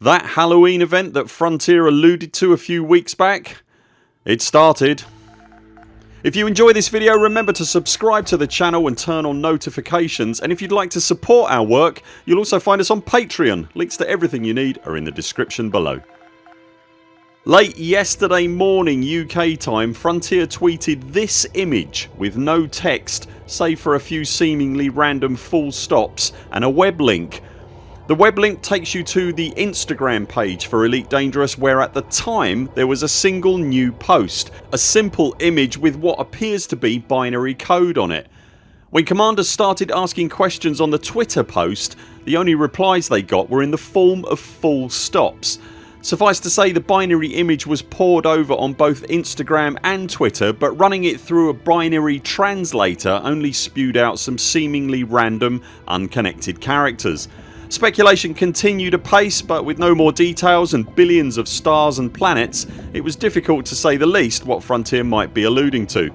That Halloween event that Frontier alluded to a few weeks back? It started. If you enjoy this video remember to subscribe to the channel and turn on notifications and if you'd like to support our work you'll also find us on Patreon. Links to everything you need are in the description below. Late yesterday morning UK time Frontier tweeted this image with no text save for a few seemingly random full stops and a web link the web link takes you to the Instagram page for Elite Dangerous where at the time there was a single new post. A simple image with what appears to be binary code on it. When commanders started asking questions on the Twitter post the only replies they got were in the form of full stops. Suffice to say the binary image was pored over on both Instagram and Twitter but running it through a binary translator only spewed out some seemingly random unconnected characters. Speculation continued apace but with no more details and billions of stars and planets it was difficult to say the least what Frontier might be alluding to.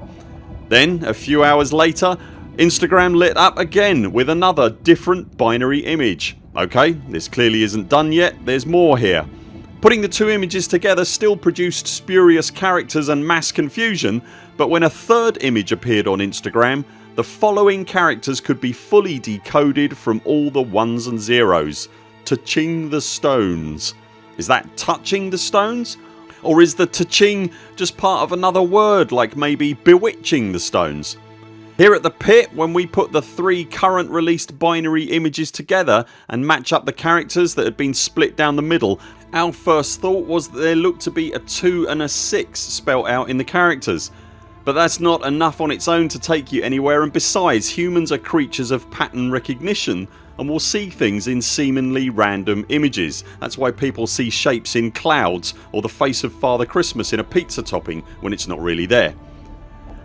Then a few hours later Instagram lit up again with another different binary image. Ok this clearly isn't done yet, there's more here. Putting the two images together still produced spurious characters and mass confusion but when a third image appeared on Instagram the following characters could be fully decoded from all the ones and zeros. Touching the stones. Is that touching the stones? Or is the touching just part of another word like maybe bewitching the stones? Here at the pit when we put the three current released binary images together and match up the characters that had been split down the middle our first thought was that there looked to be a 2 and a 6 spelt out in the characters but that's not enough on its own to take you anywhere and besides humans are creatures of pattern recognition and will see things in seemingly random images. That's why people see shapes in clouds or the face of Father Christmas in a pizza topping when it's not really there.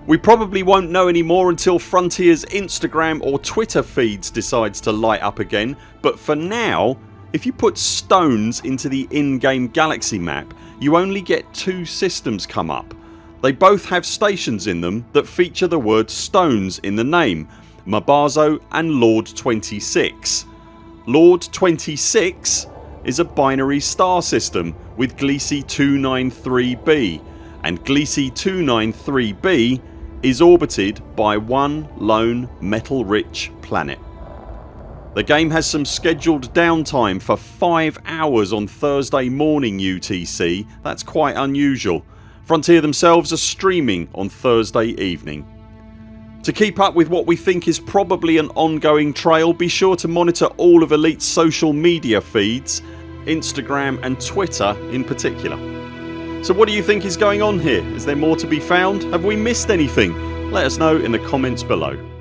We probably won't know any more until Frontiers Instagram or Twitter feeds decides to light up again but for now if you put stones into the in-game galaxy map you only get two systems come up they both have stations in them that feature the word stones in the name Mabazo and Lord 26. Lord 26 is a binary star system with Gliese 293b and Gliese 293b is orbited by one lone metal rich planet. The game has some scheduled downtime for 5 hours on Thursday morning UTC. That's quite unusual Frontier themselves are streaming on Thursday evening. To keep up with what we think is probably an ongoing trail be sure to monitor all of Elite's social media feeds Instagram and Twitter in particular. So what do you think is going on here? Is there more to be found? Have we missed anything? Let us know in the comments below.